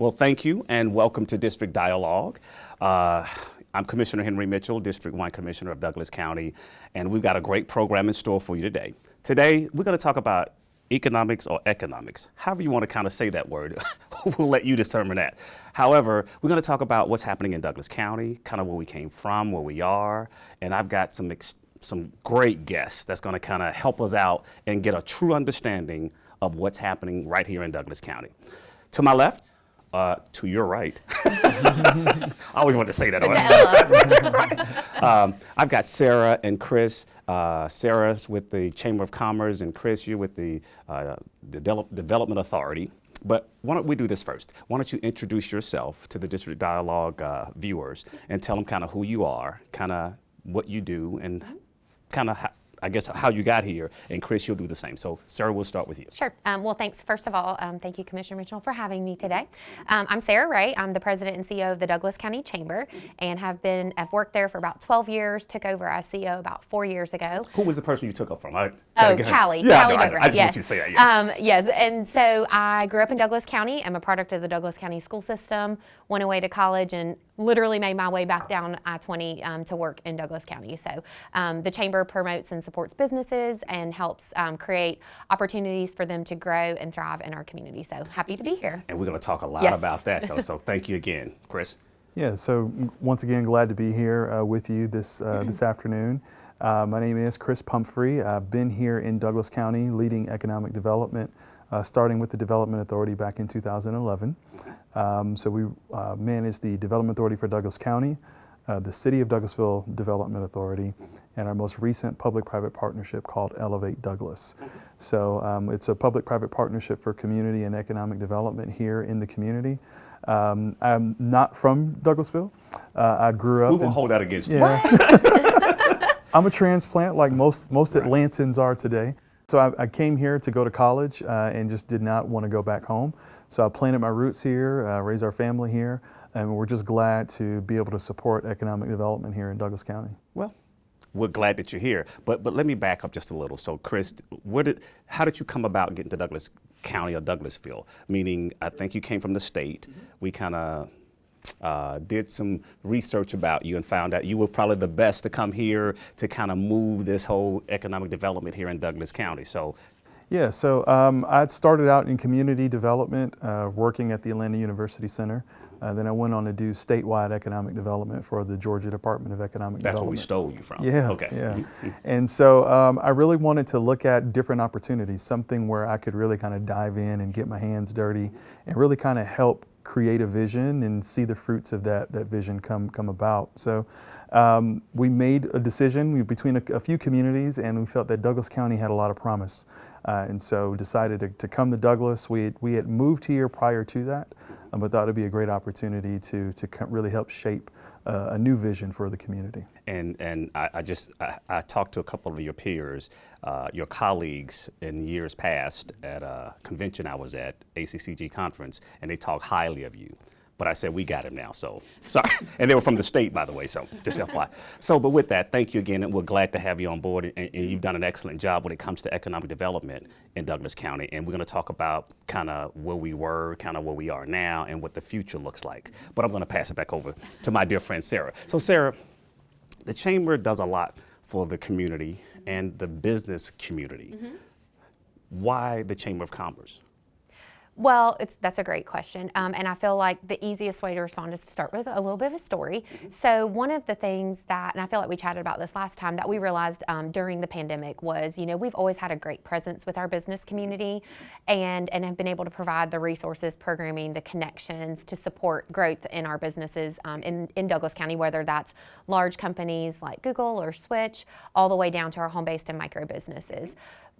Well, thank you and welcome to District Dialogue. Uh, I'm Commissioner Henry Mitchell, District 1 Commissioner of Douglas County, and we've got a great program in store for you today. Today, we're going to talk about economics or economics, however you want to kind of say that word. we'll let you determine that. However, we're going to talk about what's happening in Douglas County, kind of where we came from, where we are, and I've got some some great guests that's going to kind of help us out and get a true understanding of what's happening right here in Douglas County. To my left, uh, to your right. I always want to say that. um, I've got Sarah and Chris. Uh, Sarah's with the Chamber of Commerce, and Chris, you're with the uh, Development Authority. But why don't we do this first? Why don't you introduce yourself to the District Dialogue uh, viewers and tell them kind of who you are, kind of what you do, and kind of I guess, how you got here. And Chris, you'll do the same. So Sarah, we'll start with you. Sure. Um, well, thanks. First of all, um, thank you, Commissioner Mitchell, for having me today. Um, I'm Sarah Ray. I'm the president and CEO of the Douglas County Chamber and have been, I've worked there for about 12 years, took over as CEO about four years ago. Who was the person you took up from? I, oh, Callie. Yeah, Callie no, I, I, just yes. want you to say that. Yeah. Um, yes. And so I grew up in Douglas County. I'm a product of the Douglas County school system, went away to college and literally made my way back down I-20 um, to work in Douglas County. So um, the Chamber promotes and supports businesses and helps um, create opportunities for them to grow and thrive in our community. So happy to be here. And we're going to talk a lot yes. about that though. So thank you again, Chris. Yeah, so once again, glad to be here uh, with you this, uh, this afternoon. Uh, my name is Chris Pumphrey. I've been here in Douglas County leading economic development, uh, starting with the Development Authority back in 2011. Um, so we uh, manage the Development Authority for Douglas County, uh, the City of Douglasville Development Authority, and our most recent public-private partnership called Elevate Douglas. So um, it's a public-private partnership for community and economic development here in the community. Um, I'm not from Douglasville. Uh, I grew up. We won't hold that against you. I'm a transplant like most, most right. Atlantans are today. So I, I, came here to go to college uh, and just did not want to go back home. So I planted my roots here, uh, raised our family here, and we're just glad to be able to support economic development here in Douglas County. Well, we're glad that you're here. But but let me back up just a little. So Chris, what did how did you come about getting to Douglas County or Douglasville? Meaning, I think you came from the state. Mm -hmm. We kind of uh, did some research about you and found out you were probably the best to come here to kind of move this whole economic development here in Douglas County. So yeah, so um, I started out in community development, uh, working at the Atlanta University Center. Uh, then I went on to do statewide economic development for the Georgia Department of Economic That's Development. That's where we stole you from. Yeah, okay. yeah. Mm-hmm. and so um, I really wanted to look at different opportunities, something where I could really kind of dive in and get my hands dirty and really kind of help create a vision and see the fruits of that, that vision come, come about. So um, we made a decision between a, a, few communities and we felt that Douglas County had a lot of promise. Uh, and so decided to, to, come to Douglas. We had, we had moved here prior to that, um, but thought it'd be a great opportunity to, to really help shape uh, a new vision for the community. And, and I, I just, I, I, talked to a couple of your peers, uh, your colleagues in years past at a convention I was at, ACCG conference, and they talked highly of you. But I said, we got him now, so sorry. and they were from the state, by the way, so just FYI. So, but with that, thank you again, and we're glad to have you on board, and, and you've done an excellent job when it comes to economic development in Douglas County. And we're gonna talk about kind of where we were, kind of where we are now, and what the future looks like. But I'm gonna pass it back over to my dear friend, Sarah. So Sarah, the Chamber does a lot for the community and the business community. Mm -hmm. Why the Chamber of Commerce? Well, that's a great question. Um, and I feel like the easiest way to respond is to start with a little bit of a story. Mm -hmm. So one of the things that, and I feel like we chatted about this last time, that we realized um, during the pandemic was, you know, we've always had a great presence with our business community and, and have been able to provide the resources, programming, the connections to support growth in our businesses um, in, in Douglas County, whether that's large companies like Google or Switch, all the way down to our home-based and micro businesses.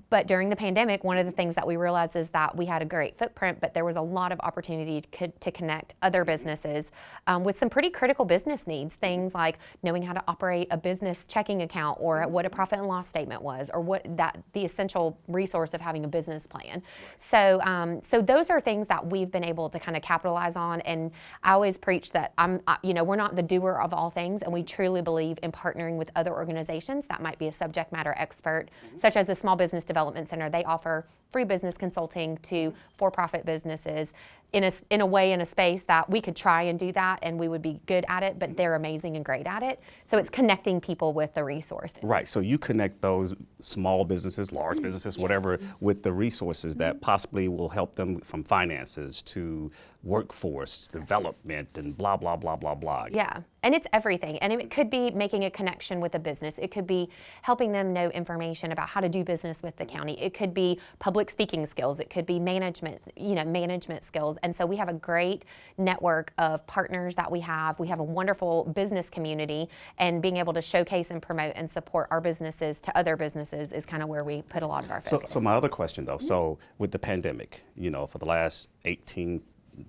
But during the pandemic, one of the things that we realized is that we had a great footprint, but there was a lot of opportunity to, to connect other businesses um, with some pretty critical business needs. Things like knowing how to operate a business checking account or what a profit and loss statement was or what that the essential resource of having a business plan. So, um, so those are things that we've been able to kind of capitalize on. And I always preach that I'm, you know, we're not the doer of all things, and we truly believe in partnering with other organizations that might be a subject matter expert, such as the Small Business Development Center. They offer free business consulting to for-profit businesses in a, in a way in a space that we could try and do that and we would be good at it, but mm-hmm. they're amazing and great at it. So it's connecting people with the resources. Right. So you connect those small businesses, large mm-hmm. businesses, whatever, with the resources that mm-hmm. possibly will help them from finances to workforce development and blah blah blah blah blah. Yeah, and it's everything. And it could be making a connection with a business. It could be helping them know information about how to do business with the county. It could be public speaking skills. It could be management, you know, management skills. And so we have a great network of partners that we have. We have a wonderful business community, and being able to showcase and promote and support our businesses to other businesses is kind of where we put a lot of our So, focus. so my other question though, so with the pandemic, you know, for the last 18,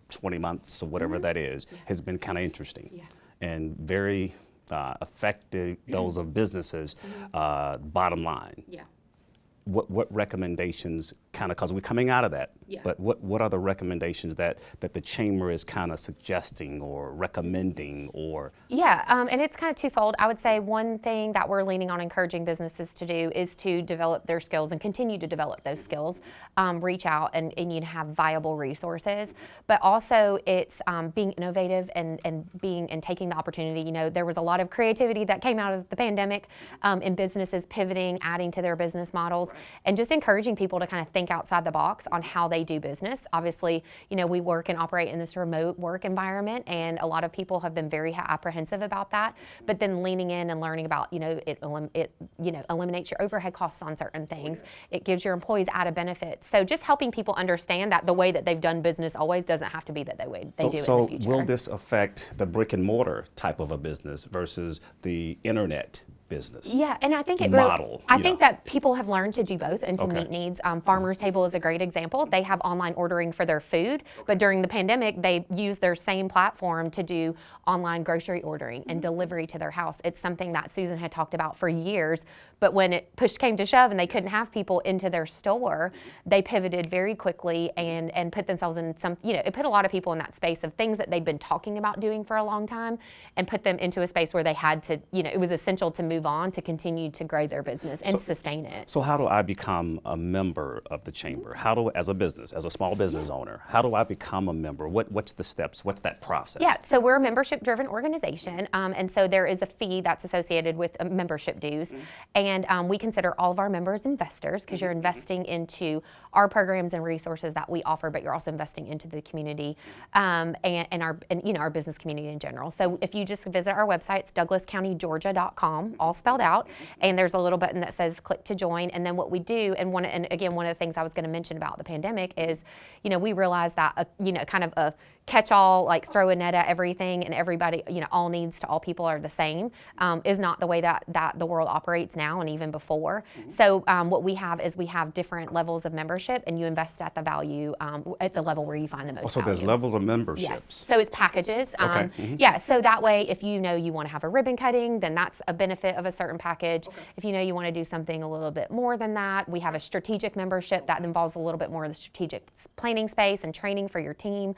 20 months or whatever that is, has been kind of interesting and very uh, affected those of businesses. Uh, bottom line, yeah. What what recommendations kind of because we're coming out of that Yeah. but what what are the recommendations that that the chamber is kind of suggesting or recommending or Yeah, um, and it's kind of twofold. I would say one thing that we're leaning on encouraging businesses to do is to develop their skills and continue to develop those skills. Um, reach out and, and you have viable resources, but also it's um, being innovative and, and being and taking the opportunity. You know, there was a lot of creativity that came out of the pandemic um, in businesses pivoting, adding to their business models, and just encouraging people to kind of think outside the box on how they do business. Obviously, you know, we work and operate in this remote work environment, and a lot of people have been very apprehensive about that. But then leaning in and learning about, you know, it, it you know eliminates your overhead costs on certain oh, things. It gives your employees added benefits. So just helping people understand that the way that they've done business always doesn't have to be that they way they so, do so in the future. will this affect the brick and mortar type of a business versus the internet business Yeah, and I think it model, I you think that people have learned to do both and to Okay. meet needs. Um, Farmers Table is a great example. They have online ordering for their food, but during the pandemic, they used their same platform to do online grocery ordering and delivery to their house. It's something that Susan had talked about for years, but when it push came to shove and they couldn't have people into their store, they pivoted very quickly and and put themselves in some, you know, it put a lot of people in that space of things that they'd been talking about doing for a long time and put them into a space where they had to, you know, it was essential to move on to continue to grow their business and So- sustain it. so how do i become a member of the chamber? How do as a business as a small business owner how do i become a member? What what's the steps? What's that process? Yeah, so we're a membership driven organization, um, and so there is a fee that's associated with uh, membership dues. And um, we consider all of our members investors because you're investing into our programs and resources that we offer, but you're also investing into the community um, and, and our and, you know our business community in general. So if you just visit our website, it's douglascountygeorgia.com, all spelled out, and there's a little button that says click to join. And then what we do, and one and again one of the things I was going to mention about the pandemic is, you know, we realized that a, you know kind of a catch-all like throw a net at everything and everybody you know all needs to all people are the same um, is not the way that that the world operates now and even before so um, what we have is we have different levels of membership and you invest at the value um, at the level where you find the most Oh, so there's levels of memberships. Yes. So it's packages. Um, Okay. Mhm. Yeah. So that way, if you know you want to have a ribbon cutting, then that's a benefit of a certain package. If you know you want to do something a little bit more than that, we have a strategic membership that involves a little bit more of the strategic planning space and training for your team.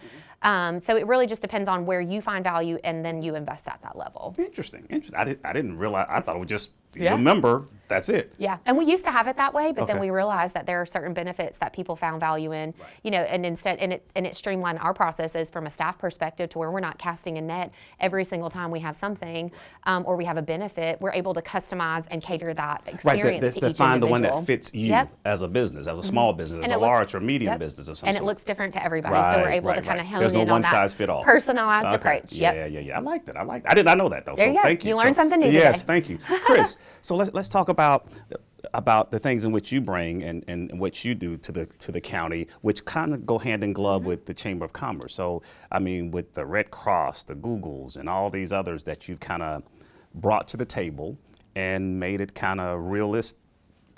Um, so it really just depends on where you find value, and then you invest at that level. interesting interesting i, did, I didn't realize i thought it was just Yeah. you're a member that's it Yeah, and we used to have it that way, but then we realized that there are certain benefits that people found value in, you know, and instead, and it and it streamlined our processes from a staff perspective to where we're not casting a net every single time we have something um, or we have a benefit. We're able to customize and cater that Right, experience that, to that each find the one that fits you Yep. As a business, as a small business, as And a it looks- large or medium Yep. business of some and sort. it looks different to everybody, so we're Right, able right, to kind of right. hone There's in no on one that size fit all. personalized Okay. approach. Yeah, Yep. yeah, yeah, yeah. I like that. I like. I did not know that though. There so you thank you. You learned So- something new Yes, today. thank you, Chris. so let's let's talk about about the things in which you bring and, and what you do to the to the county, which kind of go hand in glove Mm-hmm. with the Chamber of Commerce. So I mean, with the Red Cross, the Googles, and all these others that you've kind of brought to the table and made it kind of realist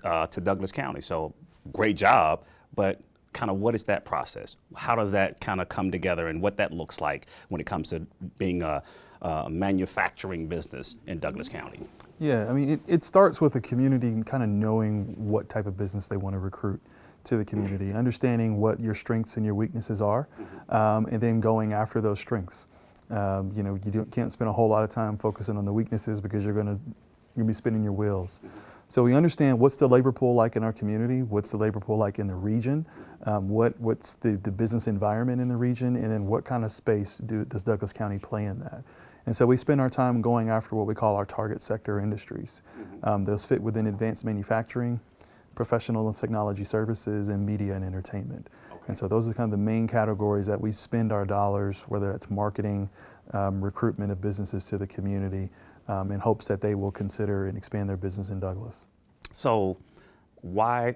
uh, to Douglas County. So great job, but kind of what is that process? How does that kind of come together and what that looks like when it comes to being a, a manufacturing business in Douglas County? Yeah, I mean, it, it starts with the community kind of knowing what type of business they want to recruit to the community, understanding what your strengths and your weaknesses are, um, and then going after those strengths. Um, you know, you can't spend a whole lot of time focusing on the weaknesses because you're going to gonna be spinning your wheels. So we understand what's the labor pool like in our community, what's the labor pool like in the region, um, what, what's the, the business environment in the region, and then what kind of space do, does Douglas County play in that. And so we spend our time going after what we call our target sector industries. Um, those fit within advanced manufacturing, professional and technology services, and media and entertainment. And so those are kind of the main categories that we spend our dollars, whether it's marketing, um, recruitment of businesses to the community, um, in hopes that they will consider and expand their business in Douglas. So why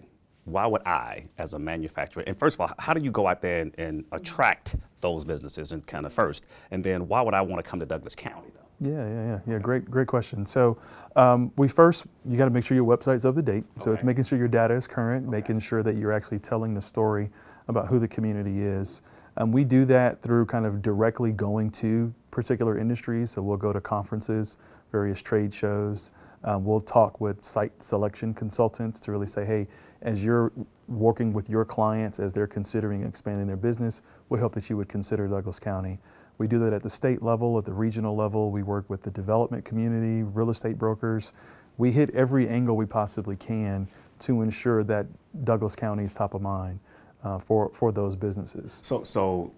why would I, as a manufacturer, and first of all, how do you go out there and, and attract those businesses and kind of first, and then why would I want to come to Douglas County though? Yeah, yeah, yeah, yeah. Great, great question. So, um, we first you got to make sure your website's up to date. So it's making sure your data is current, making sure that you're actually telling the story about who the community is. Um, we do that through kind of directly going to particular industries. So we'll go to conferences, various trade shows. Um, we'll talk with site selection consultants to really say, hey, as you're working with your clients as they're considering expanding their business, we hope that you would consider Douglas County. We do that at the state level, at the regional level. We work with the development community, real estate brokers. We hit every angle we possibly can to ensure that Douglas County is top of mind uh, for, for those businesses. So, so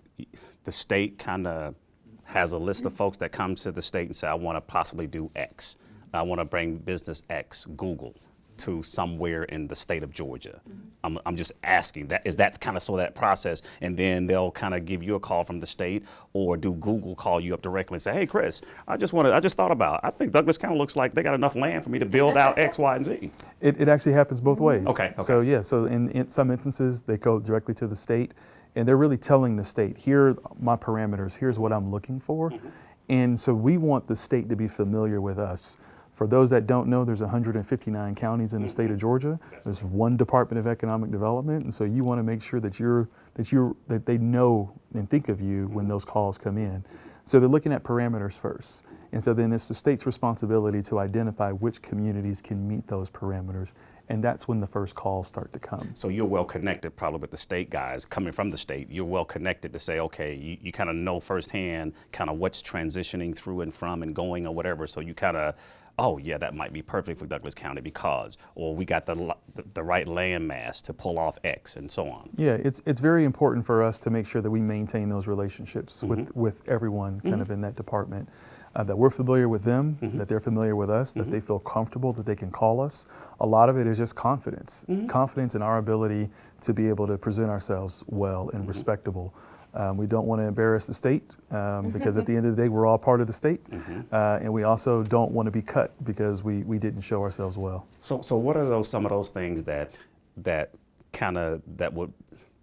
the state kind of has a list of folks that come to the state and say, I want to possibly do X. I want to bring business X, Google, to somewhere in the state of Georgia. I'm, I'm just asking that is that kind of so that process, and then they'll kind of give you a call from the state, or do Google call you up directly and say, Hey, Chris, I just wanted, I just thought about, I think Douglas County looks like they got enough land for me to build out X, Y, and Z. It, it actually happens both mm. ways. Okay, okay. So yeah, so in, in some instances they go directly to the state, and they're really telling the state, here are my parameters. Here's what I'm looking for, mm-hmm. and so we want the state to be familiar with us. For those that don't know, there's 159 counties in the state of Georgia. There's one Department of Economic Development, and so you want to make sure that you're that you're that they know and think of you when those calls come in. So they're looking at parameters first. And so then it's the state's responsibility to identify which communities can meet those parameters. And that's when the first calls start to come. So you're well connected, probably with the state guys coming from the state. You're well connected to say, okay, you, you kind of know firsthand kind of what's transitioning through and from and going or whatever. So you kind of, oh yeah, that might be perfect for Douglas County because, or we got the the, the right land mass to pull off X and so on. Yeah, it's, it's very important for us to make sure that we maintain those relationships with, mm-hmm. with everyone kind of mm-hmm. in that department. Uh, that we're familiar with them, mm-hmm. that they're familiar with us, that they feel comfortable, that they can call us. A lot of it is just confidence confidence in our ability to be able to present ourselves well and respectable. Um, we don't want to embarrass the state um, because at the end of the day, we're all part of the state. Uh, and we also don't want to be cut because we, we didn't show ourselves well. So, so what are those some of those things that that kind of that would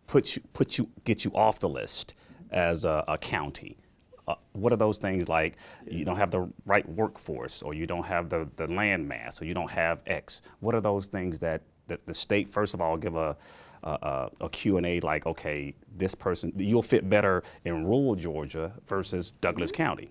put you put you get you off the list as a, a county? Uh, what are those things like you don't have the right workforce or you don't have the, the land mass or you don't have X? What are those things that, that the state, first of all, give a, a, a, a Q&A like, okay, this person, you'll fit better in rural Georgia versus Douglas County?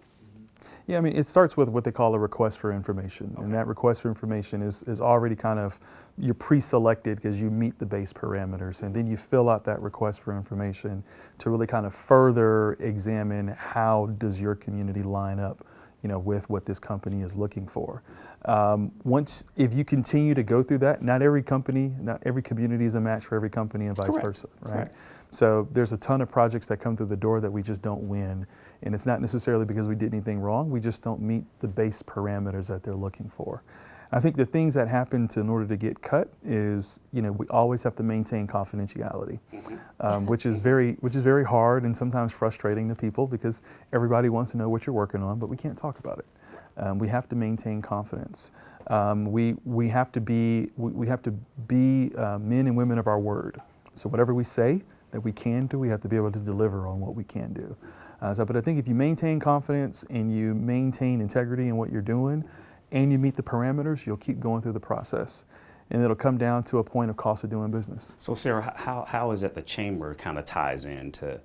Yeah, I mean, it starts with what they call a request for information. And that request for information is, is already kind of, you're pre-selected because you meet the base parameters. And then you fill out that request for information to really kind of further examine how does your community line up, you know, with what this company is looking for. Um, once, if you continue to go through that, not every company, not every community is a match for every company and vice Correct. versa, right? Correct. So there's a ton of projects that come through the door that we just don't win. And it's not necessarily because we did anything wrong, we just don't meet the base parameters that they're looking for. I think the things that happen to, in order to get cut is, you know, we always have to maintain confidentiality, um, which is very, which is very hard and sometimes frustrating to people because everybody wants to know what you're working on, but we can't talk about it. Um, we have to maintain confidence. Um, we, we have to be, we, we have to be uh, men and women of our word. So whatever we say that we can do, we have to be able to deliver on what we can do. Uh, so, but I think if you maintain confidence and you maintain integrity in what you're doing, and you meet the parameters, you'll keep going through the process, and it'll come down to a point of cost of doing business. So Sarah, how, how is it the chamber kind of ties into,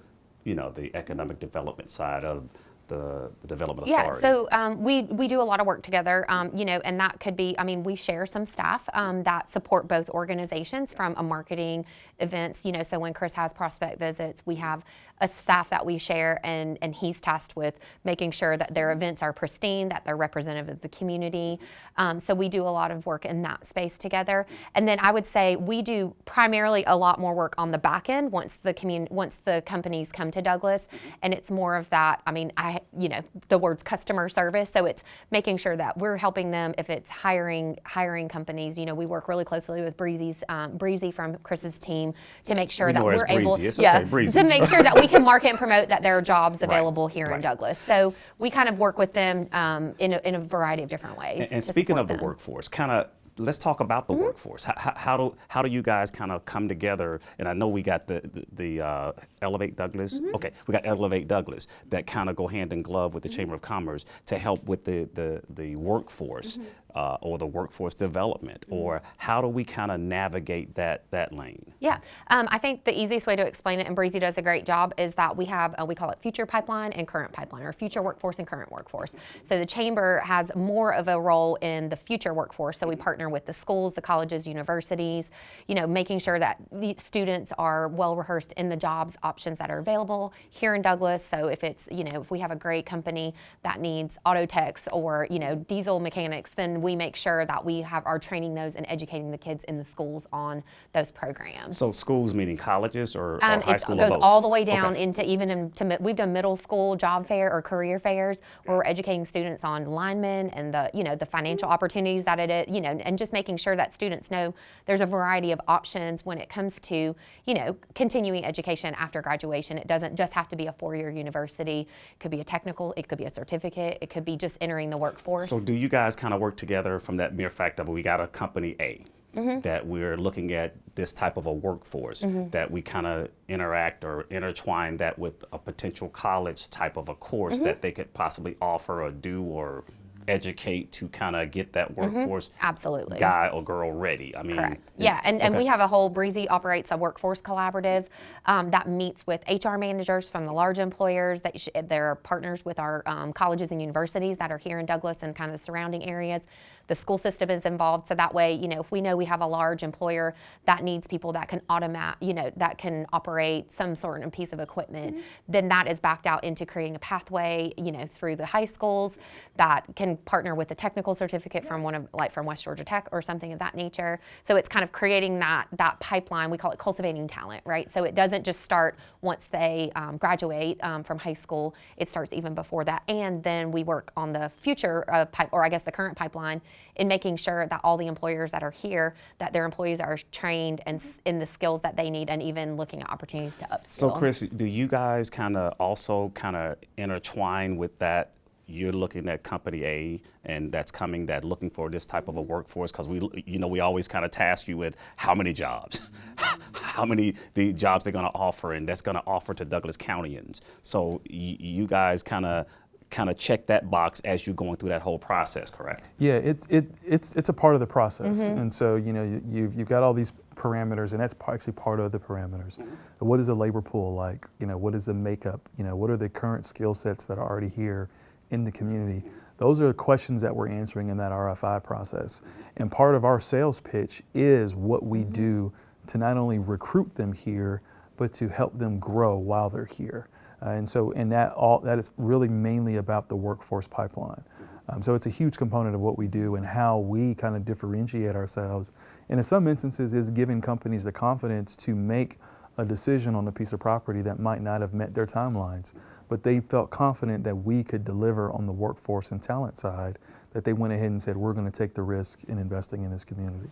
you know, the economic development side of the, the development Yeah, authority? so um, we we do a lot of work together, um, you know, and that could be. I mean, we share some staff um, that support both organizations from a marketing events. You know, so when Chris has prospect visits, we have a staff that we share, and and he's tasked with making sure that their events are pristine, that they're representative of the community. Um, so we do a lot of work in that space together, and then I would say we do primarily a lot more work on the back end once the commun- once the companies come to Douglas, and it's more of that. I mean, I you know the words customer service, so it's making sure that we're helping them if it's hiring hiring companies. You know, we work really closely with Breezy's um, Breezy from Chris's team to make sure We that know her as we're able. It's yeah Breezy. to make sure that we can market and promote that there are jobs Right, available here in. Douglas. So we kind of work with them um, in a, in a variety of different ways. And, and speaking of the them. Workforce, kind of let's talk about the workforce. How, how, how do how do you guys kind of come together? And I know we got the the, the uh, Elevate Douglas. Mm-hmm. Okay, we got Elevate Douglas that kind of go hand in glove with the Chamber of Commerce to help with the the, the workforce Mm-hmm. Uh, or the workforce development. Or how do we kind of navigate that that lane? Yeah, um, I think the easiest way to explain it, and Breezy does a great job, is that we have uh, we call it future pipeline and current pipeline, or future workforce and current workforce. So the chamber has more of a role in the future workforce. So we partner with the schools, the colleges, universities, you know, making sure that the students are well rehearsed in the jobs options that are available here in Douglas. So if it's you know if we have a great company that needs auto techs or you know diesel mechanics, then we make sure that we have are training those and educating the kids in the schools on those programs. So schools meaning colleges or, or Um, high it school or goes both? all the way down Okay. into even into we've done middle school job fair or career fairs where we're educating students on linemen and the you know the financial Mm-hmm. opportunities that it is you know and just making sure that students know there's a variety of options when it comes to you know continuing education after graduation. It doesn't just have to be a four-year university. It could be a technical. It could be a certificate. It could be just entering the workforce. So do you guys kind of work together from that mere fact of we got a company A Mm-hmm. that we're looking at this type of a workforce that we kind of interact or intertwine that with a potential college type of a course Mm-hmm. that they could possibly offer or do or educate to kind of get that workforce Absolutely. guy or girl ready. I mean. Yeah, and, and we have a whole Breezy operates a workforce collaborative um, that meets with HR managers from the large employers. That sh- they're partners with our um, colleges and universities that are here in Douglas and kind of the surrounding areas. The school system is involved, so that way, you know, if we know we have a large employer that needs people that can automate, you know, that can operate some sort of piece of equipment, then that is backed out into creating a pathway, you know, through the high schools that can partner with a technical certificate from one of, like from West Georgia Tech or something of that nature. So it's kind of creating that that pipeline. We call it cultivating talent, right? So it doesn't just start once they um, graduate um, from high school. It starts even before that, and then we work on the future uh, pipe, or I guess the current pipeline, in making sure that all the employers that are here, that their employees are trained and in the skills that they need, and even looking at opportunities to upskill. So, Chris, do you guys kind of also kind of intertwine with that? You're looking at company A, and that's coming that looking for this type of a workforce because we, you know, we always kind of task you with how many jobs, how many the jobs they're going to offer, and that's going to offer to Douglas Countyans. So, you guys kind of kind of check that box as you're going through that whole process, correct? Yeah, it, it, it's, it's a part of the process. Mm-hmm. And so, you know, you, you've, you've got all these parameters, and that's actually part of the parameters. Mm-hmm. What is the labor pool like? You know, what is the makeup? You know, what are the current skill sets that are already here in the community? Those are the questions that we're answering in that RFI process. And part of our sales pitch is what we mm-hmm. do to not only recruit them here, but to help them grow while they're here. Uh, and so, and that all that is really mainly about the workforce pipeline. Um, so it's a huge component of what we do and how we kind of differentiate ourselves. And in some instances, is giving companies the confidence to make a decision on a piece of property that might not have met their timelines, but they felt confident that we could deliver on the workforce and talent side. That they went ahead and said, we're going to take the risk in investing in this community.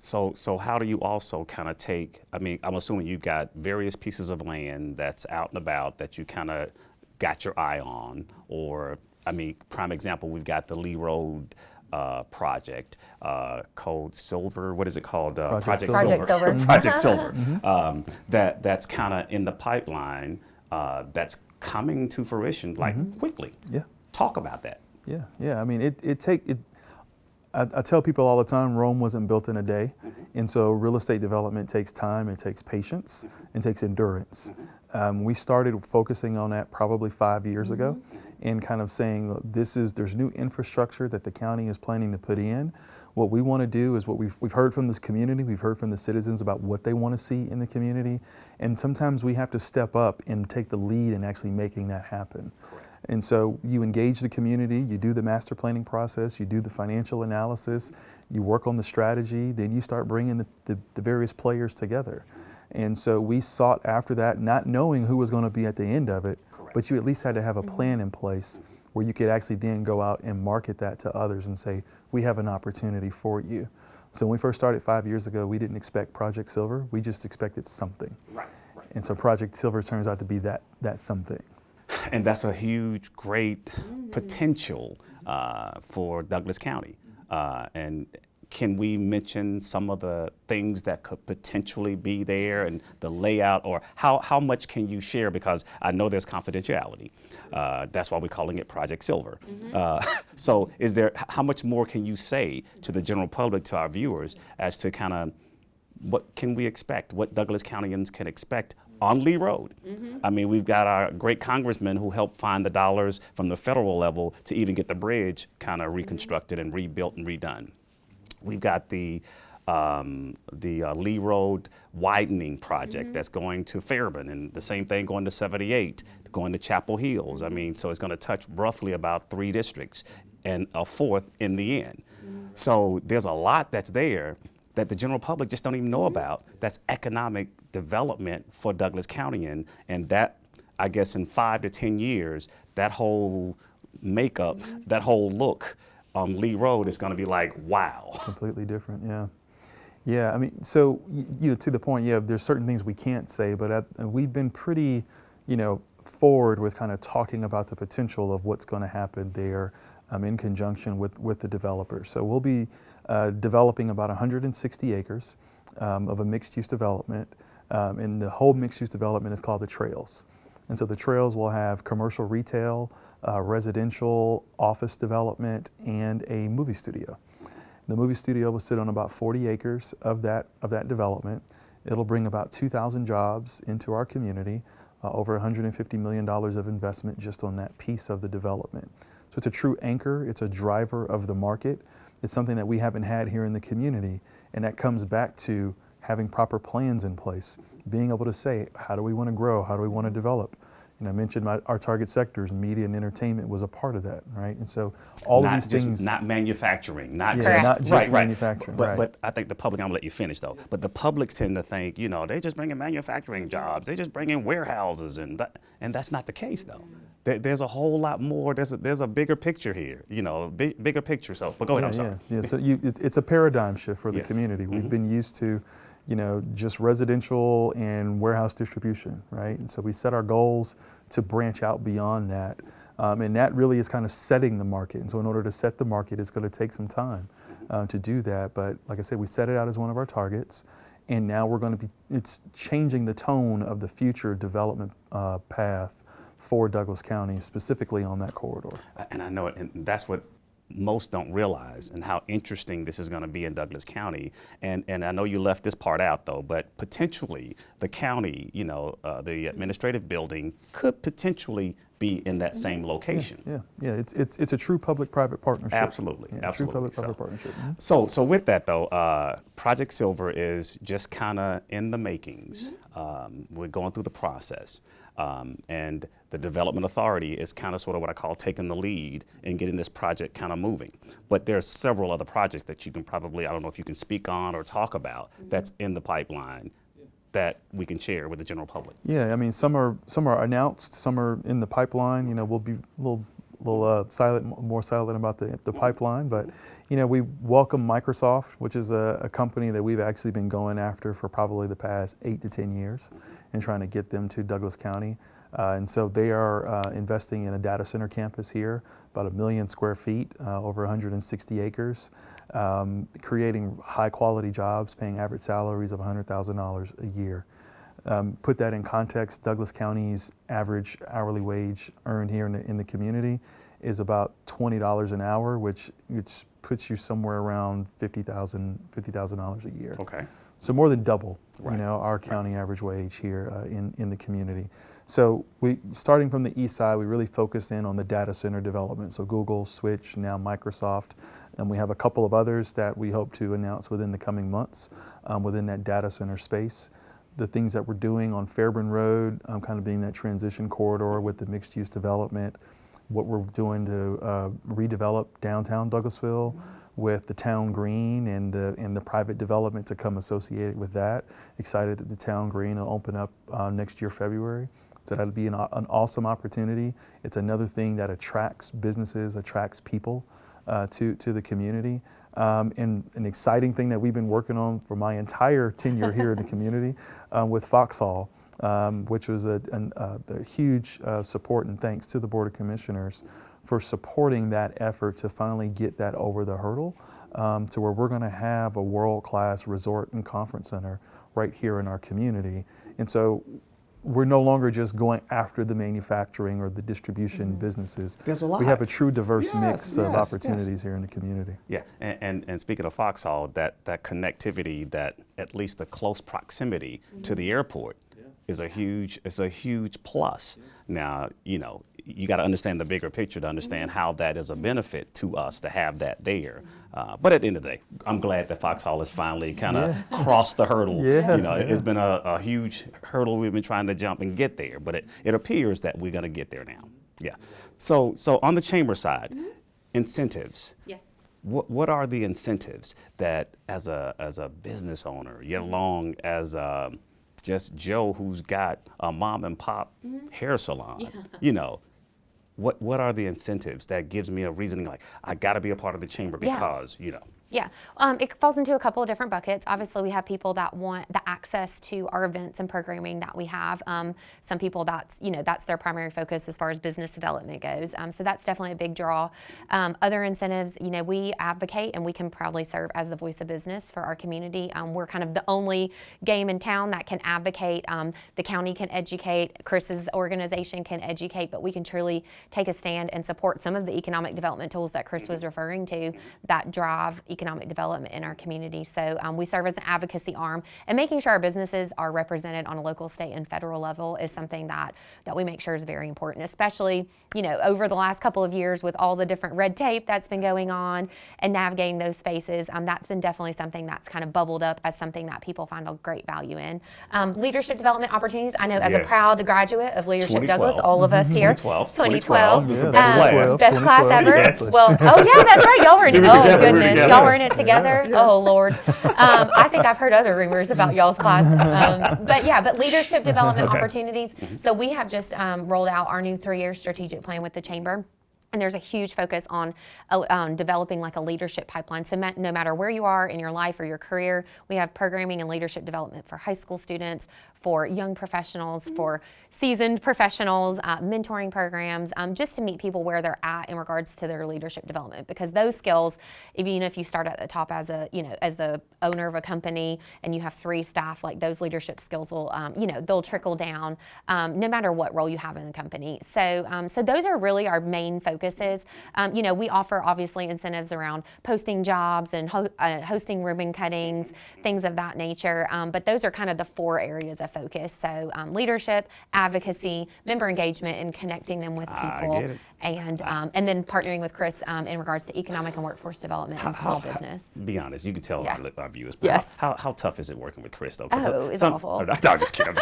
So, so how do you also kind of take? I mean, I'm assuming you've got various pieces of land that's out and about that you kind of got your eye on, or I mean, prime example, we've got the Lee Road uh, project, uh, called Silver. What is it called? Uh, Project Silver. Project Silver. Project Silver. Um, that that's kind of in the pipeline. Uh, that's coming to fruition like quickly. Yeah. Talk about that. Yeah, yeah. I mean, it, it take it. I, I tell people all the time, Rome wasn't built in a day, mm-hmm. and so real estate development takes time, it takes patience, mm-hmm. and takes endurance. Mm-hmm. Um, we started focusing on that probably five years ago and kind of saying this is there's new infrastructure that the county is planning to put in. What we want to do is what we've, we've heard from this community, we've heard from the citizens about what they want to see in the community, and sometimes we have to step up and take the lead in actually making that happen. And so you engage the community, you do the master planning process, you do the financial analysis, you work on the strategy, then you start bringing the, the, the various players together. And so we sought after that, not knowing who was going to be at the end of it, but you at least had to have a plan mm-hmm. in place where you could actually then go out and market that to others and say, we have an opportunity for you. So when we first started five years ago, we didn't expect Project Silver, we just expected something. Right, right. And so Project Silver turns out to be that, that something. And that's a huge, great potential uh, for Douglas County. Uh, and can we mention some of the things that could potentially be there and the layout, or how, how much can you share? Because I know there's confidentiality. Uh, that's why we're calling it Project Silver. Uh, so, is there how much more can you say to the general public, to our viewers, as to kind of what can we expect? What Douglas Countyans can expect on Lee Road? Mm-hmm. I mean, we've got our great congressman who helped find the dollars from the federal level to even get the bridge kind of mm-hmm. reconstructed and rebuilt and redone. We've got the um, the uh, Lee Road widening project mm-hmm. that's going to Fairburn, and the same thing going to 78, going to Chapel Hills. I mean, so it's going to touch roughly about three districts and a fourth in the end. So there's a lot that's there that the general public just don't even know about. That's economic development for Douglas County, and and that I guess in five to ten years, that whole makeup, that whole look on Lee Road is going to be like wow. completely different yeah. Yeah i mean so you know to the point yeah there's certain things we can't say but at, we've been pretty you know forward with kind of talking about the potential of what's going to happen there um, in conjunction with with the developers. So we'll be uh, developing about 160 acres um, of a mixed use development um, and the whole mixed use development is called the trails and so the trails will have commercial retail uh, residential office development and a movie studio the movie studio will sit on about 40 acres of that, of that development. It'll bring about 2,000 jobs into our community, uh, over $150 million of investment just on that piece of the development. So it's a true anchor, it's a driver of the market. It's something that we haven't had here in the community, and that comes back to having proper plans in place, being able to say, how do we want to grow, how do we want to develop? And I mentioned my, our target sectors, media and entertainment was a part of that, right? And so all not of these just things. not manufacturing, not Yeah, just not just right, right. manufacturing, But, right. but I think the public. I'm gonna let you finish though. But the public tend to think, you know, they just bring in manufacturing jobs. They just bring in warehouses, and that, and that's not the case though. There, there's a whole lot more. There's a, there's a bigger picture here. You know, big, bigger picture. So, but go ahead. I'm sorry. Yeah, yeah. So you, it, it's a paradigm shift for the Yes. Community. We've mm-hmm. been used to, you know, just residential and warehouse distribution, right? And so we set our goals to branch out beyond that. Um, and that really is kind of setting the market. And so in order to set the market, it's going to take some time uh, to do that. But like I said, we set it out as one of our targets. And now we're going to be, it's changing the tone of the future development uh, path for Douglas County, specifically on that corridor. and I know it, and that's what most don't realize, and how interesting this is going to be in Douglas County. And and I know you left this part out though, but potentially the county, you know, uh, the administrative building could potentially be in that same location. Yeah, yeah, it's, it's, it's a true public-private partnership. Absolutely, Yeah, absolutely. True public-private So- partnership. Mhm. So, so with that though, uh, Project Silver is just kind of in the makings. Um, we're going through the process, um, and the Development Authority is kind of sort of what I call taking the lead in getting this project kind of moving. But there's several other projects that you can probably, I don't know if you can speak on or talk about that's in the pipeline that we can share with the general public. Yeah, I mean, some are, some are announced, some are in the pipeline, you know, we'll be a little, little uh, silent, more silent about the, the pipeline, but, you know, we welcome Microsoft, which is a, a company that we've actually been going after for probably the past eight to 10 years and trying to get them to Douglas County. Uh, and so they are uh, investing in a data center campus here, about a million square feet, uh, over 160 acres, um, creating high quality jobs, paying average salaries of $100,000 a year. Um, put that in context, Douglas County's average hourly wage earned here in the, in the community is about $20 an hour, which, which puts you somewhere around $50,000 $50,000 a year. Okay. So more than double, Right. you know, our county average wage here uh, in, in the community. So we, starting from the east side, we really focused in on the data center development. So Google, Switch, now Microsoft, and we have a couple of others that we hope to announce within the coming months um, within that data center space. The things that we're doing on Fairburn Road, um, kind of being that transition corridor with the mixed use development, what we're doing to uh, redevelop downtown Douglasville with the town green and the, and the private development to come associated with that. Excited that the town green will open up uh, next year, February. So that'll be an, an awesome opportunity. It's another thing that attracts businesses, attracts people uh, to, to the community. Um, and an exciting thing that we've been working on for my entire tenure here in the community um, with Foxhall um, which was a, an, uh, a huge uh, support and thanks to the Board of Commissioners for supporting that effort to finally get that over the hurdle um, to where we're going to have a world-class resort and conference center right here in our community. And so we're no longer just going after the manufacturing or the distribution businesses. There's a lot. We have a true diverse Yes, mix of yes, yes. opportunities here in the community. Yeah, and, and, and speaking of Foxhall, that, that connectivity, that at least the close proximity to the airport is a huge is a huge plus. Now, you know, you got to understand the bigger picture to understand how that is a benefit to us to have that there. Uh, but at the end of the day, I'm glad that Foxhall has finally kind of crossed the hurdle. Yeah. You know, it- it's been a, a huge hurdle we've been trying to jump and get there, but it, it appears that we're going to get there now. Yeah. So so on the chamber side, incentives. Yes. What, what are the incentives that, as a, as a business owner, yet along as um just Joe who's got a mom and pop mm-hmm. hair salon, you know, what, what are the incentives that gives me a reasoning like, I got to be a part of the chamber Yeah. because, you know, Yeah, um, it falls into a couple of different buckets. Obviously, we have people that want the access to our events and programming that we have. Um, some people that's you know that's their primary focus as far as business development goes. Um, so that's definitely a big draw. Um, other incentives, you know, we advocate and we can proudly serve as the voice of business for our community. Um, we're kind of the only game in town that can advocate. Um, the county can educate. Chris's organization can educate, but we can truly take a stand and support some of the economic development tools that Chris was referring to that drive economic development in our community. So um, we serve as an advocacy arm, and making sure our businesses are represented on a local, state, and federal level is something that that we make sure is very important. Especially, you know, over the last couple of years with all the different red tape that's been going on and navigating those spaces, um, that's been definitely something that's kind of bubbled up as something that people find a great value in. Um, leadership development opportunities. I know as Yes. a proud graduate of Leadership Douglas, all of us here. 2012. 2012. 2012 Yeah, best class. Best class ever. yes. Well, oh yeah, that's right. Y'all were in. Oh goodness, y'all were in it together. Oh lord. Um, I think I've heard other rumors about y'all's class. Um, but yeah, but leadership development opportunities. So we have just um, rolled out our new three-year strategic plan with the chamber. And there's a huge focus on uh, um, developing like a leadership pipeline. So no matter where you are in your life or your career, we have programming and leadership development for high school students, for young professionals, for seasoned professionals, uh, mentoring programs, um, just to meet people where they're at in regards to their leadership development. Because those skills, even if you start at the top as a you know as the owner of a company and you have three staff, like those leadership skills will um, you know they'll trickle down um, no matter what role you have in the company. So um, so those are really our main focuses. Um, you know we offer obviously incentives around posting jobs and ho- uh, hosting ribbon cuttings, things of that nature. Um, but those are kind of the four areas of focus. So um, leadership, advocacy, member engagement, and connecting them with people, and um, and then partnering with Chris um, in regards to economic and workforce development and small business. Be honest, you can tell Yeah. our, our viewers. But Yes. How, how, how tough is it working with Chris though? Oh, it's some- awful. No, I'm just kidding.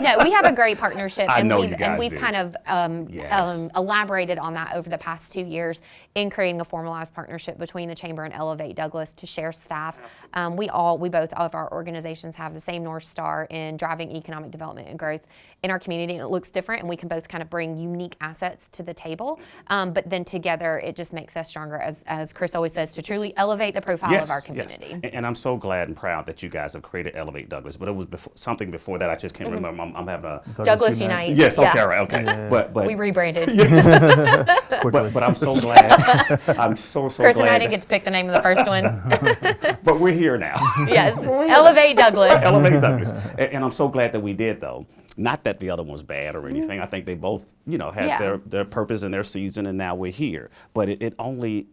No, we have a great partnership, I and know we've you guys and we've do. kind of um, Yes. um, elaborated on that over the past two years in creating a formalized partnership between the chamber and Elevate Douglas to share staff. Um, we all, we both of our organizations have the same north star in driving economic development and growth in our community, and it looks different, and we can both kind of bring unique assets to the table. Um, but then together, it just makes us stronger, as as Chris always says, to truly elevate the profile of our community. And, and I'm so glad and proud that you guys have created Elevate Douglas. But it was before, something before that. I just can't remember. I'm, I'm having a. Douglas Unite. Yes. Okay. Yeah. All right. Okay. But but We rebranded. Quickly. but but I'm so glad. I'm so so Chris and I didn't get to pick the name of the first one. but we're here now. yes, Elevate Douglas. Elevate Douglas. And, and I'm so glad that we did though. Not that the other one was bad or mm-hmm. anything. I think they both, you know, had Yeah. their, their purpose and their season, and now we're here. But it, it only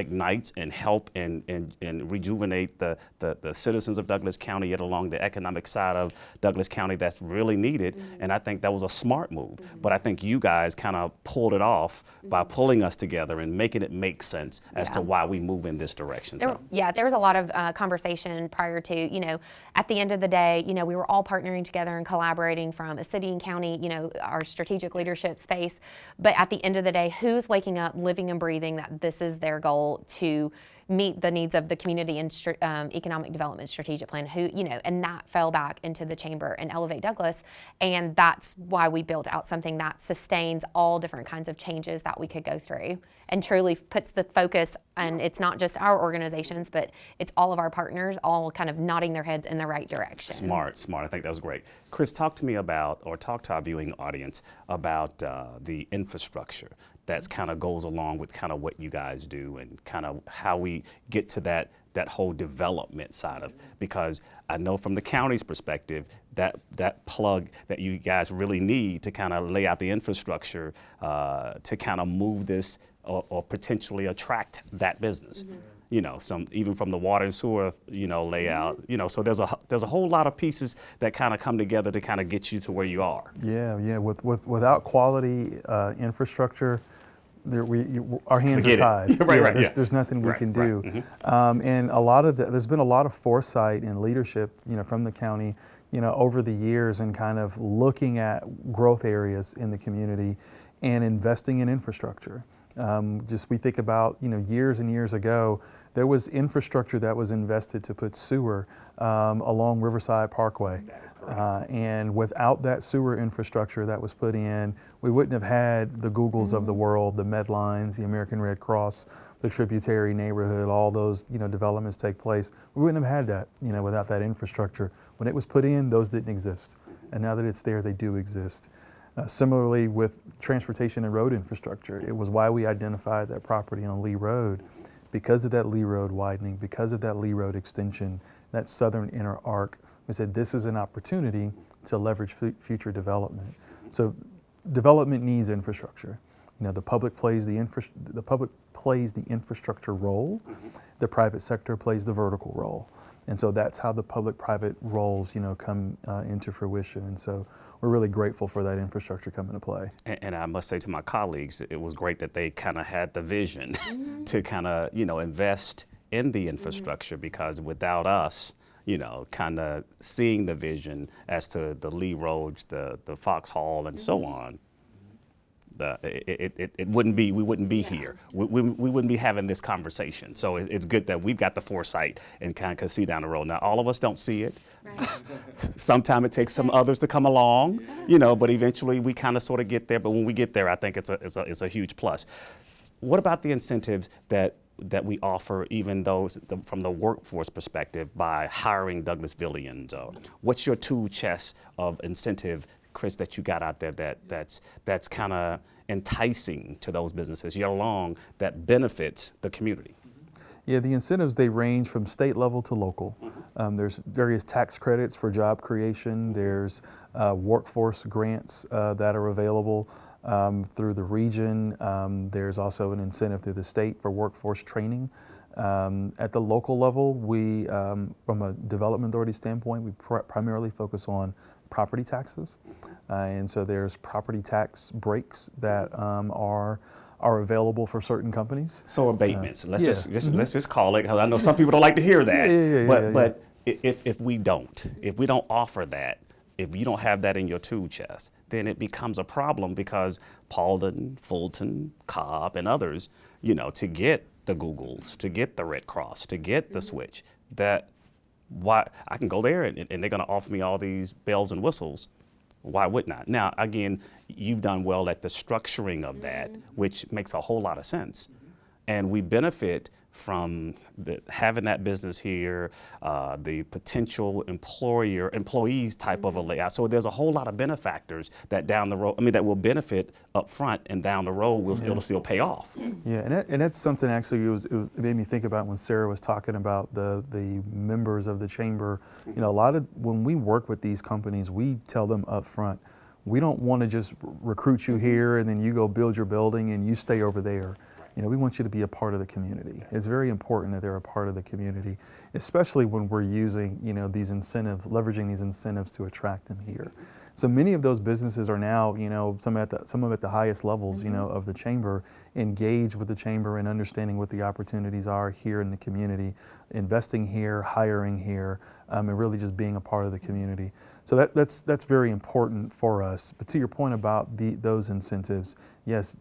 ignites and help and, and, and rejuvenate the, the, the citizens of Douglas County, yet along the economic side of Douglas County that's really needed. Mm-hmm. And I think that was a smart move. Mm-hmm. But I think you guys kind of pulled it off by mm-hmm. pulling us together and making it make sense as to why we move in this direction. There, So. yeah, there was a lot of uh, conversation prior to, you know, at the end of the day, you know, we were all partnering together and collaborating from a city and county, you know, our strategic leadership space. But at the end of the day, who's waking up, living and breathing that this is their goal to meet the needs of the community and um, economic development strategic plan who you know and that fell back into the chamber and elevate douglas and that's why we built out something that sustains all different kinds of changes that we could go through and truly puts the focus and it's not just our organizations but it's all of our partners all kind of nodding their heads in the right direction Smart, smart. I think that was great. Chris, talk to me about, or talk to our viewing audience about uh, the infrastructure that kind of goes along with kind of what you guys do and kind of how we get to that that whole development side of because I know from the county's perspective that that plug that you guys really need to kind of lay out the infrastructure uh, to kind of move this or, or potentially attract that business you know, some even from the water and sewer, you know, layout, you know, so there's a there's a whole lot of pieces that kind of come together to kind of get you to where you are. Yeah, yeah. With, with without quality uh, infrastructure, there we you, our hands Forget are tied. Right, yeah, right, There's, yeah. there's nothing we Right, can right, Mm-hmm. do. Um, and a lot of the, there's been a lot of foresight and leadership, you know, from the county, you know, over the years and kind of looking at growth areas in the community and investing in infrastructure. Um, just we think about you know years and years ago, there was infrastructure that was invested to put sewer um, along Riverside Parkway. Uh, and without that sewer infrastructure that was put in, we wouldn't have had the Googles of the world, the Medlines, the American Red Cross, the tributary neighborhood, all those you know developments take place. We wouldn't have had that you know without that infrastructure. When it was put in, those didn't exist, and now that it's there, they do exist. Uh, similarly, with transportation and road infrastructure, it was why we identified that property on Lee Road because of that Lee Road widening, because of that Lee Road extension, that southern inner arc. We said this is an opportunity to leverage fu- future development. So, development needs infrastructure. You know, the public plays the infra- the public plays the infrastructure role. The private sector plays the vertical role. And so that's how the public-private roles, you know, come uh, into fruition. And so we're really grateful for that infrastructure coming to play. And, and I must say to my colleagues, it was great that they kind of had the vision mm-hmm. to kind of you know invest in the mm-hmm. infrastructure because without us, you know, kind of seeing the vision as to the Lee Roads, the the Foxhall, and so mm-hmm. on. It, it, it wouldn't be we wouldn't be here. We, we, we wouldn't be having this conversation. So it, it's good that we've got the foresight and kind of can see down the road. Now all of us don't see it. Sometimes it takes some others to come along, you know, but eventually we kind of sort of get there. But when we get there, I think it's a, it's a, it's a huge plus. What about the incentives that, that we offer, even those the, from the workforce perspective, by hiring Douglasvillians? Uh, what's your tool chest of incentive, Chris, that you got out there that, that's, that's kind of enticing to those businesses, yet along that benefits the community? Yeah, the incentives they range from state level to local. Um, there's various tax credits for job creation. There's uh, workforce grants uh, that are available um, through the region. Um, there's also an incentive through the state for workforce training. Um, at the local level, we, um, from a development authority standpoint, we pr- primarily focus on property taxes, uh, and so there's property tax breaks that um, are are available for certain companies. So abatements. let's yeah. just, just let's just call it because I know some people don't like to hear that. Yeah, yeah, but but if if we don't, if we don't offer that, if you don't have that in your tool chest, then it becomes a problem because Paulding, Fulton, Cobb, and others, you know, to get the Googles, to get the Red Cross, to get the Switch, that why I can go there and, and they're going to offer me all these bells and whistles. Why wouldn't I? Now, again, you've done well at the structuring of that, mm-hmm. which makes a whole lot of sense. And we benefit from the, having that business here, uh, the potential employer, employees type of a layout. So there's a whole lot of benefactors that down the road, I mean, that will benefit up front and down the road, will, it'll still pay off. Yeah, and, that, and that's something actually it, was, it, was, it made me think about when Sarah was talking about the the members of the chamber. You know, a lot of when we work with these companies, we tell them up front, we don't want to just recruit you here and then you go build your building and you stay over there. You know, we want you to be a part of the community. It's very important that they're a part of the community, especially when we're using, you know, these incentives, leveraging these incentives to attract them here. So many of those businesses are now, you know, some at the, some of at the highest levels, you know, of the chamber, engaged with the chamber and understanding what the opportunities are here in the community, investing here, hiring here, um, and really just being a part of the community. So that, that's that's very important for us. But to your point about the, those incentives, yes,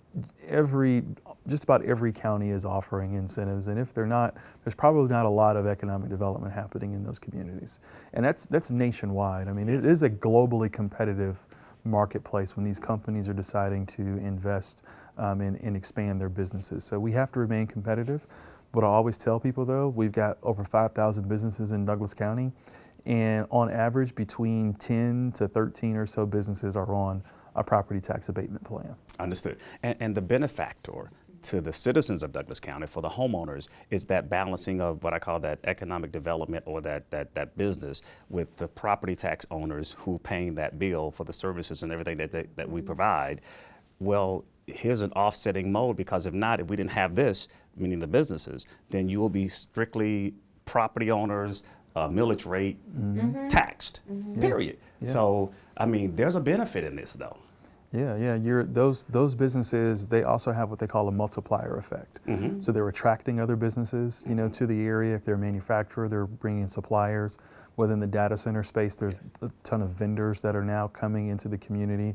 every just about every county is offering incentives, and if they're not, there's probably not a lot of economic development happening in those communities, and that's that's nationwide. I mean, it is a globally competitive marketplace when these companies are deciding to invest um, and, and expand their businesses. So we have to remain competitive. What I always tell people though, we've got over 5,000 businesses in Douglas County, and on average, between 10 to 13 or so businesses are on a property tax abatement plan. Understood. And, and the benefactor to the citizens of Douglas County, for the homeowners, is that balancing of what I call that economic development or that, that, that business with the property tax owners who paying that bill for the services and everything that, that, that we mm-hmm. provide. Well, here's an offsetting mode because if not, if we didn't have this, meaning the businesses, then you will be strictly property owners, uh, millage rate mm-hmm. taxed, mm-hmm. period. So, I mean, there's a benefit in this though. Yeah, yeah. You're, those those businesses they also have what they call a multiplier effect. Mm-hmm. So they're attracting other businesses, you know, to the area. If they're a manufacturer, they're bringing suppliers. Within the data center space, there's a ton of vendors that are now coming into the community.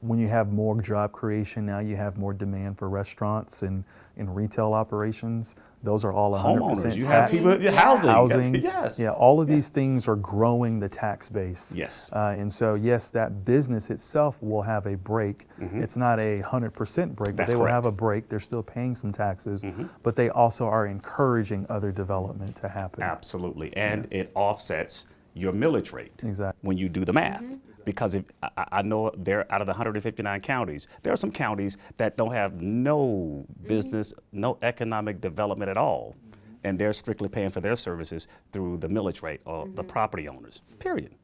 When you have more job creation, now you have more demand for restaurants and, and retail operations. Those are all 100% Homeowners, you have people, yeah, housing. housing. Yes. Yeah, all of these things are growing the tax base. Yes. Uh, and so, yes, that business itself will have a break. Mm-hmm. It's not a 100% break, but. That's they will have. A break. They're still paying some taxes, mm-hmm. but they also are encouraging other development to happen. Absolutely. And it offsets your millage rate Exactly. when you do the math. Mm-hmm. Because if I, I- know there out of the 159 counties, there are some counties that don't have no mm-hmm. business, no economic development at all. Mm-hmm. And they're strictly paying for their services through the millage rate or the mm-hmm. property owners. Period.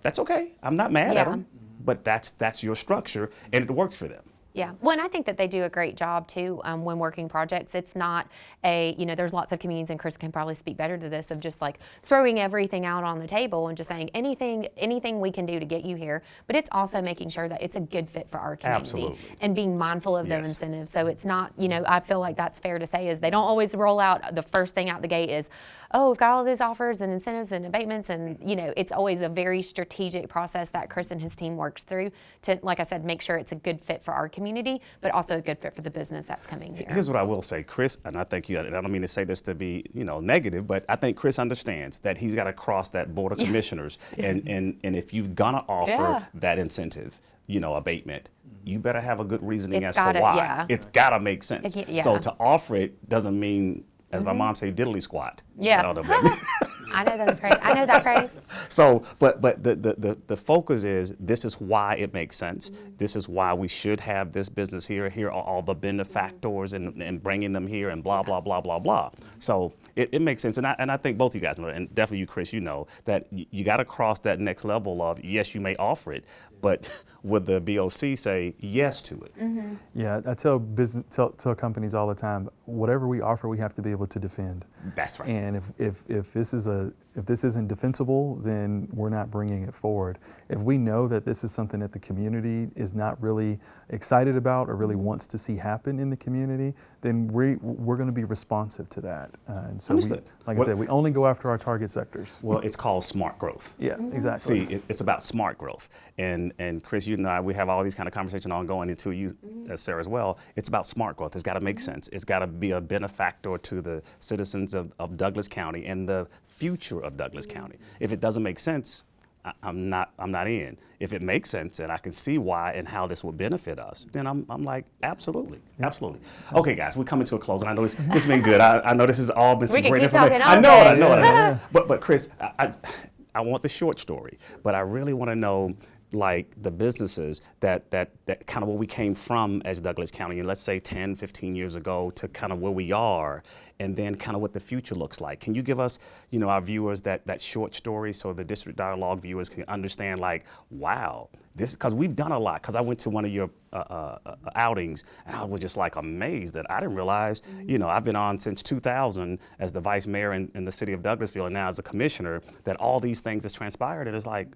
That's okay. I'm not mad at Yeah. them. But that's that's your structure and it works for them. Yeah, well, and I think that they do a great job too um, when working projects. It's not a, you know, there's lots of communities, and Chris can probably speak better to this, of just like throwing everything out on the table and just saying anything, anything we can do to get you here. But it's also making sure that it's a good fit for our community Absolutely. and being mindful of their incentives. So it's not, you know, I feel like that's fair to say is they don't always roll out the first thing out the gate is, oh, we've got all these offers and incentives and abatements, and you know, it's always a very strategic process that Chris and his team works through to, like I said, make sure it's a good fit for our community, but also a good fit for the business that's coming here. Here's what I will say, Chris, and I think you, and I don't mean to say this to be, you know, negative, but I think Chris understands that he's got to cross that board of commissioners. And, and, and if you're going to offer Yeah. that incentive, you know, abatement, you better have a good reasoning It's as gotta- to why. yeah. It's got to make sense. Yeah. So to offer it doesn't mean, as my mm-hmm. mom say, diddly squat. Yeah. I don't know that I know that phrase. I know that phrase. so, but but the, the, the, the focus is this is why it makes sense. Mm-hmm. This is why we should have this business here. Here are all the benefactors and, and bringing them here and blah blah blah blah blah. So it, it makes sense, and I and I think both of you guys know, and definitely you, Chris, you know that y- you got to cross that next level of yes, you may offer it, but would the BOC say yes to it? Yeah, I tell business tell, tell companies all the time, whatever we offer, we have to be able to defend. That's right. And if, if, if this is a if this isn't defensible, then we're not bringing it forward. If we know that this is something that the community is not really excited about or really wants to see happen in the community, then we we're going to be responsive to that. Uh, and so, we, Understood. like What- I said, we only go after our target sectors. well, it's called smart growth. Yeah, exactly. See, it, it's about smart growth, and and Chris, you and I, we have all these kind of conversations ongoing into you, uh, Sarah, as well. It's about smart growth. It's got to make sense. It's got to be a benefactor to the citizens of, of Douglas County and the future of Douglas County. If it doesn't make sense, I, I'm not I'm not in. If it makes sense and I can see why and how this would benefit us, then I'm, I'm like absolutely, absolutely. Okay, guys, we're coming to a close, and I know this it's been good. I, I know this has all been some great information. I know it. I know it. I know it. But but Chris, I, I I want the short story, but I really want to know like the businesses that that that kind of where we came from as Douglas County, and let's say 10, 15 years ago to kind of where we are, and then kind of what the future looks like. Can you give us, you know, our viewers that that short story so the district dialogue viewers can understand, like, wow, this because we've done a lot. Because I went to one of your uh, uh, uh, outings and I was just like amazed that I didn't realize, you know, I've been on since 2000 as the vice mayor in, in the city of Douglasville, and now as a commissioner, that all these things has transpired, and it's like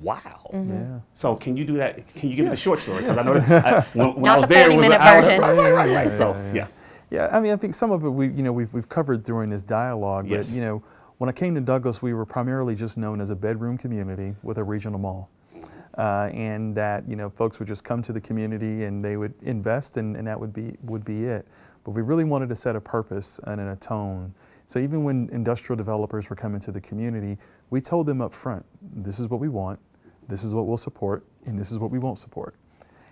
wow. Yeah. So can you do that? Can you give me the short story? Because I know that I, when, when Not I was the there, it was 40-minute an hour. version. Right, right, right, Yeah, right. So yeah, yeah. yeah. Yeah, I mean, I think some of it we, you know, we've, we've covered during this dialogue. Yes. But you know, when I came to Douglas, we were primarily just known as a bedroom community with a regional mall, uh, and that you know, folks would just come to the community and they would invest, and, and that would be would be it. But we really wanted to set a purpose and a tone. So even when industrial developers were coming to the community, we told them up front, this is what we want, this is what we'll support, and this is what we won't support.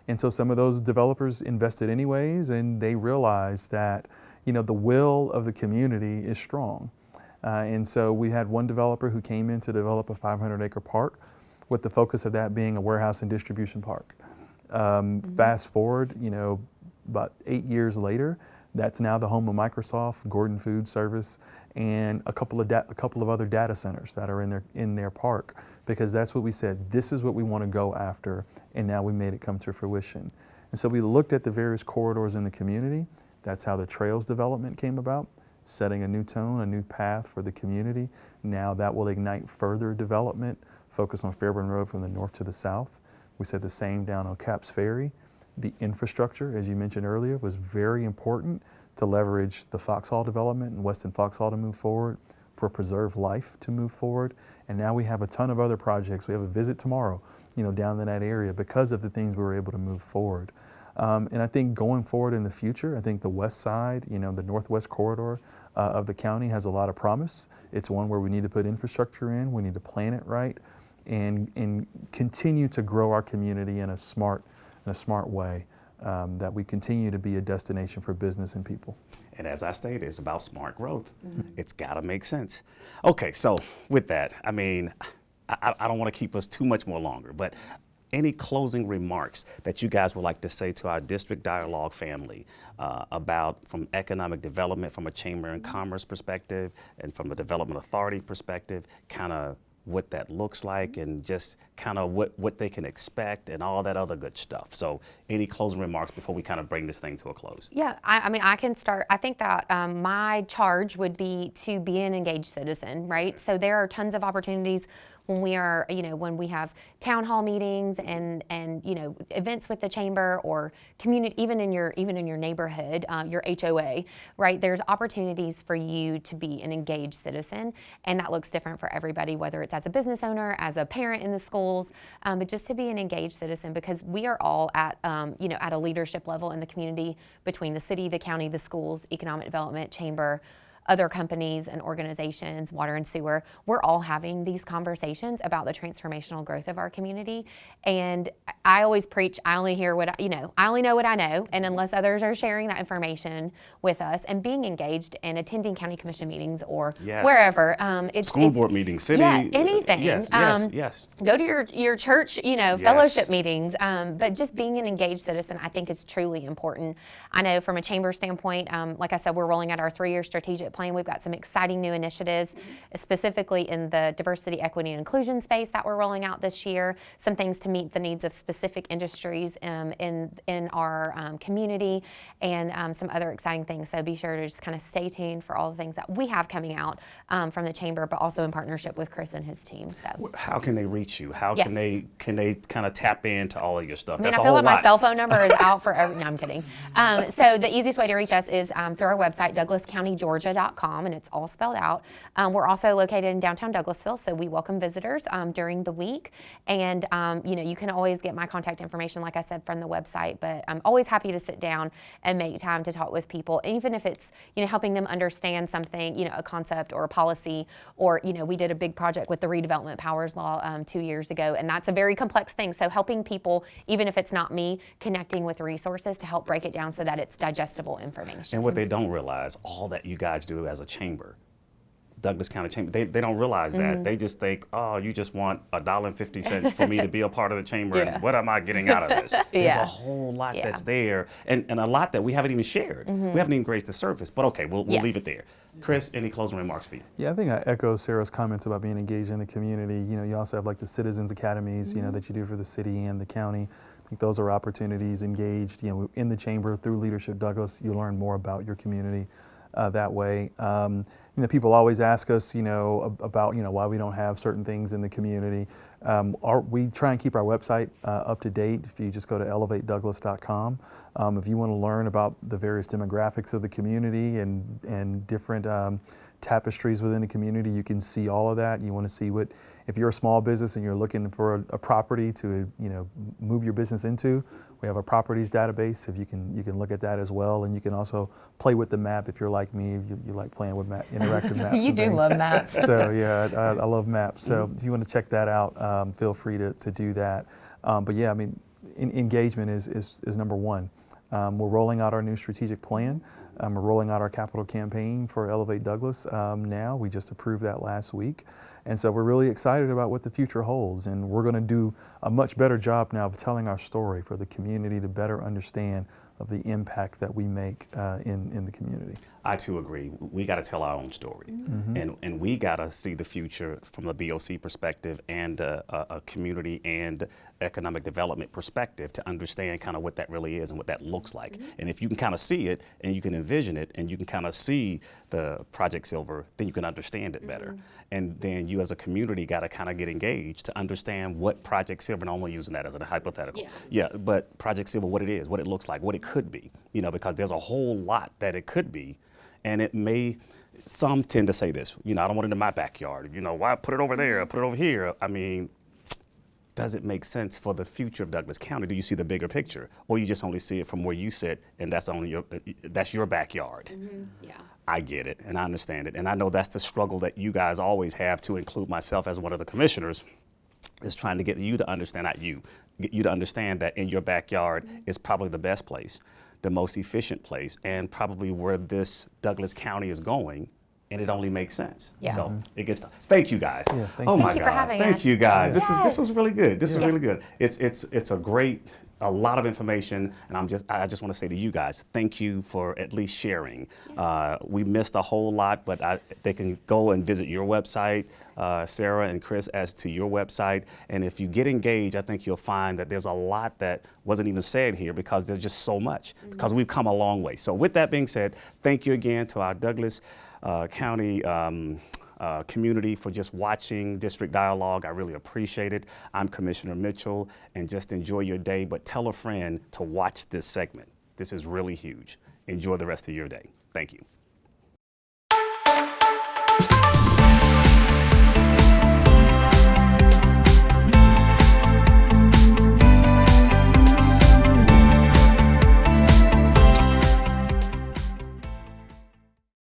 And so some of those developers invested anyways, and they realized that, you know, the will of the community is strong. Uh, and so we had one developer who came in to develop a 500 acre park with the focus of that being a warehouse and distribution park. Um, Fast forward, you know, about eight years later, that's now the home of Microsoft, Gordon Food Service, and a couple of a couple of other data centers that are in their in their park because that's what we said. This is what we want to go after, and now we made it come to fruition. And so we looked at the various corridors in the community. That's how the trails development came about, setting a new tone, a new path for the community. Now that will ignite further development, focus on Fairburn Road from the north to the south. We said the same down on Capps Ferry. The infrastructure, as you mentioned earlier, was very important to leverage the Foxhall development and Weston Foxhall to move forward, for Preserve Life to move forward. And now we have a ton of other projects. We have a visit tomorrow, you know, down in that area because of the things we were able to move forward. Um, and I think going forward in the future, I think the west side, you know, the northwest corridor uh, of the county has a lot of promise. It's one where we need to put infrastructure in, we need to plan it right, and, and continue to grow our community in a smart, in a smart way. Um, that we continue to be a destination for business and people. And as I stated, it's about smart growth. It's got to make sense. Okay, so with that, I mean, I, I don't want to keep us too much more longer, but any closing remarks that you guys would like to say to our district dialogue family uh, about from economic development, from a chamber and commerce perspective, and from a development authority perspective, kind of what that looks like and just kind of what, what they can expect and all that other good stuff. So any closing remarks before we kind of bring this thing to a close? Yeah, I, I mean, I can start. I think that um, my charge would be to be an engaged citizen, right? So there are tons of opportunities when we are, you know, when we have town hall meetings and and you know events with the chamber or community, even in your even in your neighborhood, uh, your HOA, right? There's opportunities for you to be an engaged citizen, and that looks different for everybody, whether it's as a business owner, as a parent in the schools, um, but just to be an engaged citizen because we are all at, um, you know, at a leadership level in the community between the city, the county, the schools, economic development, chamber other companies and organizations, water and sewer, we're all having these conversations about the transformational growth of our community. And I always preach, I only hear what I, you know, I only know what I know. And unless others are sharing that information with us and being engaged and attending county commission meetings or Yes. wherever, um, it's School it's- board meetings, city. yeah, anything. Yes, yes, Um, yes. go to your, your church, you know, Yes. fellowship meetings. Um, but just being an engaged citizen, I think, is truly important. I know from a chamber standpoint, um, like I said, we're rolling out our three-year strategic We've got some exciting new initiatives, specifically in the diversity, equity, and inclusion space that we're rolling out this year. Some things to meet the needs of specific industries um, in in our um, community, and um, some other exciting things. So be sure to just kind of stay tuned for all the things that we have coming out um, from the chamber, but also in partnership with Chris and his team. So. How can they reach you? How Yes. can they can they kind of tap into all of your stuff? I mean, That's I a feel whole like my cell phone number is out for every. No, I'm kidding. Um, so the easiest way to reach us is um, through our website, DouglasCountyGeorgia.com, and it's all spelled out. Um, we're also located in downtown Douglasville, so we welcome visitors um, during the week. And um, you know, you can always get my contact information, like I said, from the website. But I'm always happy to sit down and make time to talk with people, even if it's you know helping them understand something, you know, a concept or a policy, or you know, we did a big project with the redevelopment powers law um, two years ago, and that's a very complex thing. So helping people, even if it's not me, connecting with resources to help break it down so that it's digestible information. And what they don't realize, all that you guys do as a chamber Douglas County Chamber. They, they don't realize Mm-hmm. that. They just think, oh, you just want a dollar and fifty cents for me to be a part of the chamber. Yeah. And what am I getting out of this? There's Yeah. a whole lot Yeah. Mm-hmm. that's there, and, and a lot that we haven't even shared. We haven't even grazed the surface. But okay, we'll, we'll Yes. leave it there. Chris, any closing remarks for you? Yeah, I think I echo Sarah's comments about being engaged in the community. You know, you also have like the citizens academies, you know, that you do for the city and the county. I think those are opportunities engaged, you know, in the chamber through Leadership Douglas. You learn more about your community uh, that way. Um, you know, people always ask us, you know, about you know why we don't have certain things in the community. Um, our, we try and keep our website uh, up to date. If you just go to elevatedouglas.com, um, if you want to learn about the various demographics of the community and and different um, tapestries within the community, you can see all of that. You want to see what if you're a small business and you're looking for a, a property to you know move your business into. We have a properties database. If you can you can look at that as well, and you can also play with the map if you're like me. You, you like playing with map, interactive maps. you do things. love maps. So yeah, I, I love maps. So if you want to check that out, um, feel free to, to do that. Um, but yeah, I mean, in, engagement is, is, is number one. Um, we're rolling out our new strategic plan. Um, we're rolling out our capital campaign for Elevate Douglas um, now. We just approved that last week. And so we're really excited about what the future holds. And we're going to do a much better job now of telling our story for the community to better understand of the impact that we make uh, in, in the community. I too agree. We got to tell our own story, mm-hmm. and and we got to see the future from the BOC perspective and uh, a, a community and economic development perspective to understand kind of what that really is and what that looks like. Mm-hmm. And if you can kind of see it and you can envision it and you can kind of see the Project Silver, then you can understand it better. Mm-hmm. And then you as a community got to kind of get engaged to understand what Project Silver, and I'm only using that as a hypothetical. Yeah. Yeah, but Project Silver, what it is, what it looks like, what it could be, you know, because there's a whole lot that it could be, and it may. Some tend to say this, you know, I don't want it in my backyard. You know, why put it over there? Mm-hmm. Put it over here. I mean, does it make sense for the future of Douglas County? Do you see the bigger picture, or you just only see it from where you sit, and that's only your that's your backyard? Mm-hmm. Yeah. I get it, and I understand it, and I know that's the struggle that you guys always have to include myself as one of the commissioners, is trying to get you to understand, not you, get you to understand that in your backyard mm-hmm. is probably the best place, the most efficient place, and probably where this Douglas County is going, and it only makes sense. Yeah. So it gets. Thank you guys. Yeah, thank oh you. my Thank God! having thank us. you guys. This is this Yes. was really good. This is really good. It's it's it's a great a lot of information, and I'm just I just want to say to you guys, thank you for at least sharing. Uh, we missed a whole lot, but I, they can go and visit your website, uh, Sarah and Chris, as to your website. And if you get engaged, I think you'll find that there's a lot that wasn't even said here because there's just so much. Because we've come a long way. So with that being said, thank you again to our Douglas County. Um, uh, community for just watching District Dialogue. I really appreciate it. I'm Commissioner Mitchell, and just enjoy your day, but tell a friend to watch this segment. This is really huge. Enjoy the rest of your day. Thank you.